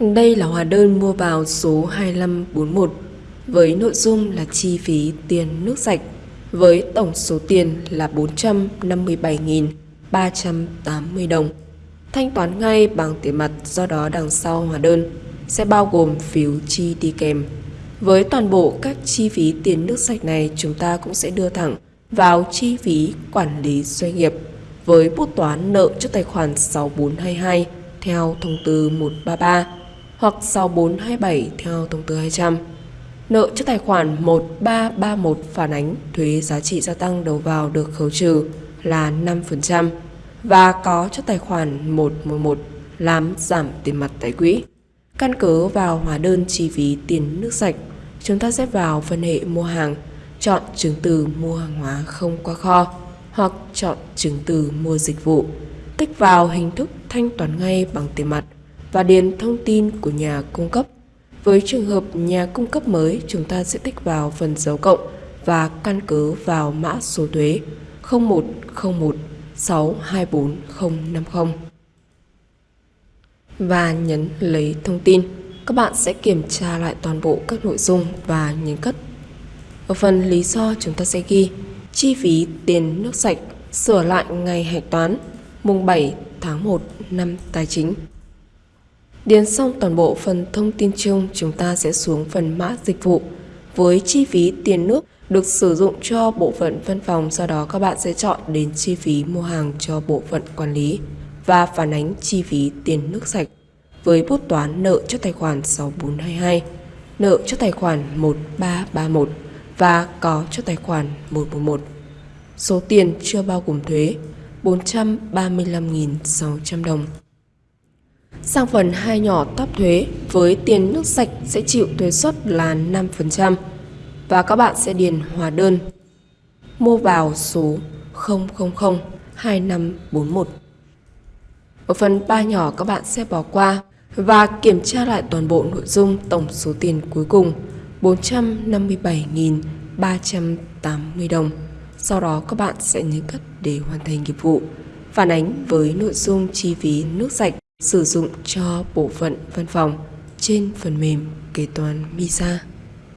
Đây là hóa đơn mua vào số 2541 với nội dung là chi phí tiền nước sạch với tổng số tiền là 457.380 đồng. Thanh toán ngay bằng tiền mặt, do đó đằng sau hóa đơn sẽ bao gồm phiếu chi đi kèm. Với toàn bộ các chi phí tiền nước sạch này, chúng ta cũng sẽ đưa thẳng vào chi phí quản lý doanh nghiệp với bút toán nợ cho tài khoản 6422 theo thông tư 133 hoặc 6427 theo thông tư 200. Nợ cho tài khoản 1331 phản ánh thuế giá trị gia tăng đầu vào được khấu trừ là 5% và có cho tài khoản 111 làm giảm tiền mặt tại quỹ. Căn cứ vào hóa đơn chi phí tiền nước sạch, chúng ta sẽ vào phân hệ mua hàng, chọn chứng từ mua hàng hóa không qua kho hoặc chọn chứng từ mua dịch vụ, tích vào hình thức thanh toán ngay bằng tiền mặt và điền thông tin của nhà cung cấp. Với trường hợp nhà cung cấp mới, chúng ta sẽ tích vào phần dấu cộng và căn cứ vào mã số thuế 0101 624050 và nhấn lấy thông tin. Các bạn sẽ kiểm tra lại toàn bộ các nội dung và nhấn cất. Ở phần lý do chúng ta sẽ ghi chi phí tiền nước sạch sửa lại ngày hạch toán mùng 7 tháng 1 năm tài chính. Điền xong toàn bộ phần thông tin chung, chúng ta sẽ xuống phần mã dịch vụ với chi phí tiền nước được sử dụng cho bộ phận văn phòng, sau đó các bạn sẽ chọn đến chi phí mua hàng cho bộ phận quản lý và phản ánh chi phí tiền nước sạch với bút toán nợ cho tài khoản 6422, nợ cho tài khoản 1331 và có cho tài khoản 111. Số tiền chưa bao gồm thuế 435.600 đồng. Sang phần hai nhỏ top thuế với tiền nước sạch sẽ chịu thuế suất là 5% và các bạn sẽ điền hóa đơn mua vào số 000 2541. Ở phần ba nhỏ các bạn sẽ bỏ qua và kiểm tra lại toàn bộ nội dung tổng số tiền cuối cùng 457.380 đồng. Sau đó các bạn sẽ nhấn cất để hoàn thành nghiệp vụ, phản ánh với nội dung chi phí nước sạch sử dụng cho bộ phận văn phòng trên phần mềm kế toán MISA.